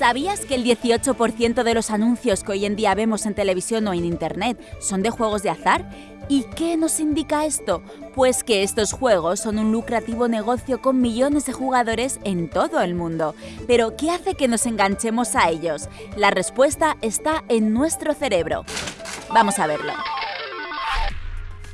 ¿Sabías que el 18% de los anuncios que hoy en día vemos en televisión o en Internet son de juegos de azar? ¿Y qué nos indica esto? Pues que estos juegos son un lucrativo negocio con millones de jugadores en todo el mundo. Pero, ¿qué hace que nos enganchemos a ellos? La respuesta está en nuestro cerebro. Vamos a verlo.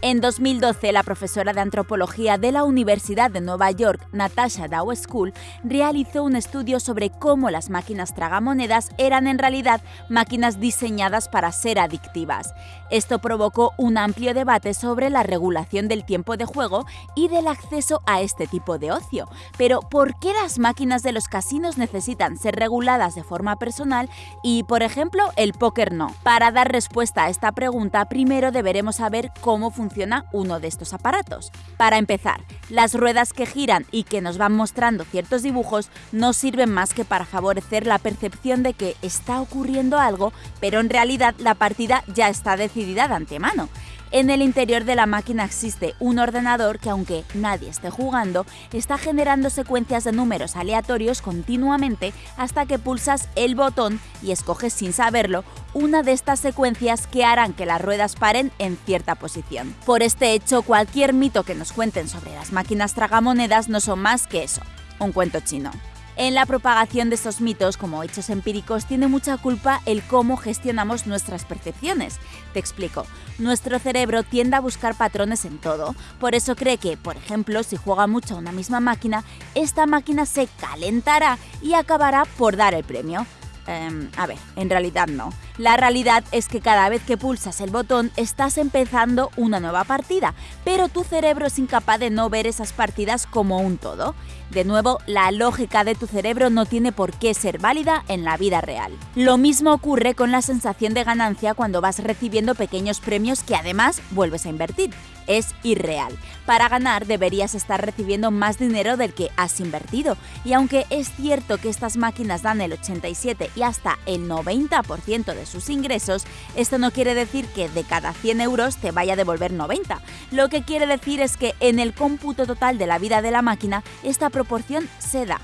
En 2012, la profesora de antropología de la Universidad de Nueva York, Natasha Dow School, realizó un estudio sobre cómo las máquinas tragamonedas eran en realidad máquinas diseñadas para ser adictivas. Esto provocó un amplio debate sobre la regulación del tiempo de juego y del acceso a este tipo de ocio. Pero, ¿por qué las máquinas de los casinos necesitan ser reguladas de forma personal y, por ejemplo, el póker no? Para dar respuesta a esta pregunta, primero deberemos saber cómo funciona uno de estos aparatos. Para empezar, las ruedas que giran y que nos van mostrando ciertos dibujos no sirven más que para favorecer la percepción de que está ocurriendo algo, pero en realidad la partida ya está decidida de antemano. En el interior de la máquina existe un ordenador que, aunque nadie esté jugando, está generando secuencias de números aleatorios continuamente hasta que pulsas el botón y escoges sin saberlo una de estas secuencias que harán que las ruedas paren en cierta posición. Por este hecho, cualquier mito que nos cuenten sobre las máquinas tragamonedas no son más que eso, un cuento chino. En la propagación de estos mitos como hechos empíricos tiene mucha culpa el cómo gestionamos nuestras percepciones. Te explico. Nuestro cerebro tiende a buscar patrones en todo, por eso cree que, por ejemplo, si juega mucho a una misma máquina, esta máquina se calentará y acabará por dar el premio. Em, a ver, en realidad no. La realidad es que cada vez que pulsas el botón estás empezando una nueva partida, pero tu cerebro es incapaz de no ver esas partidas como un todo. De nuevo, la lógica de tu cerebro no tiene por qué ser válida en la vida real. Lo mismo ocurre con la sensación de ganancia cuando vas recibiendo pequeños premios que además vuelves a invertir. Es irreal. Para ganar deberías estar recibiendo más dinero del que has invertido. Y aunque es cierto que estas máquinas dan el 87 y hasta el 90% de sus ingresos, esto no quiere decir que de cada 100 euros te vaya a devolver 90. Lo que quiere decir es que en el cómputo total de la vida de la máquina, esta proporción se da.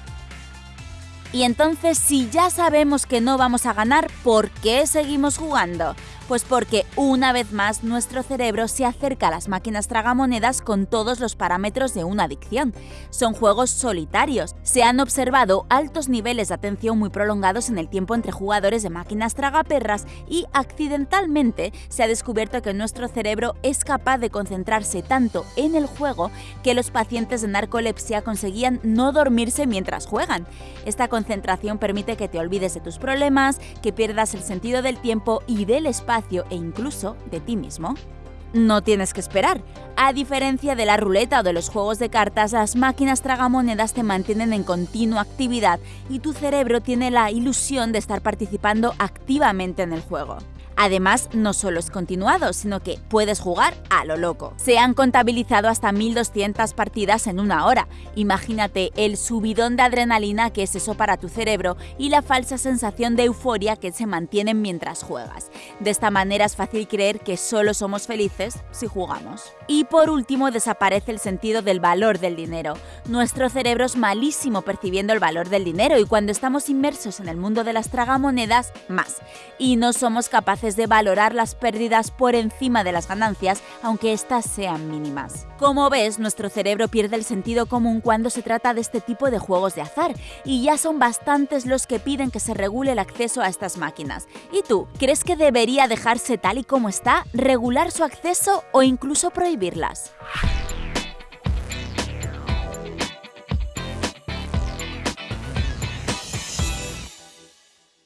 Y entonces, si ya sabemos que no vamos a ganar, ¿por qué seguimos jugando? Pues porque una vez más nuestro cerebro se acerca a las máquinas tragamonedas con todos los parámetros de una adicción. Son juegos solitarios. Se han observado altos niveles de atención muy prolongados en el tiempo entre jugadores de máquinas tragaperras y accidentalmente se ha descubierto que nuestro cerebro es capaz de concentrarse tanto en el juego que los pacientes de narcolepsia conseguían no dormirse mientras juegan. Esta concentración permite que te olvides de tus problemas, que pierdas el sentido del tiempo y del espacio e incluso de ti mismo. No tienes que esperar. A diferencia de la ruleta o de los juegos de cartas, las máquinas tragamonedas te mantienen en continua actividad y tu cerebro tiene la ilusión de estar participando activamente en el juego. Además, no solo es continuado, sino que puedes jugar a lo loco. Se han contabilizado hasta 1200 partidas en una hora. Imagínate el subidón de adrenalina que es eso para tu cerebro y la falsa sensación de euforia que se mantienen mientras juegas. De esta manera es fácil creer que solo somos felices si jugamos. Y por último, desaparece el sentido del valor del dinero. Nuestro cerebro es malísimo percibiendo el valor del dinero y cuando estamos inmersos en el mundo de las tragamonedas, más. Y no somos de valorar las pérdidas por encima de las ganancias, aunque éstas sean mínimas. Como ves, nuestro cerebro pierde el sentido común cuando se trata de este tipo de juegos de azar, y ya son bastantes los que piden que se regule el acceso a estas máquinas. ¿Y tú, crees que debería dejarse tal y como está, regular su acceso o incluso prohibirlas?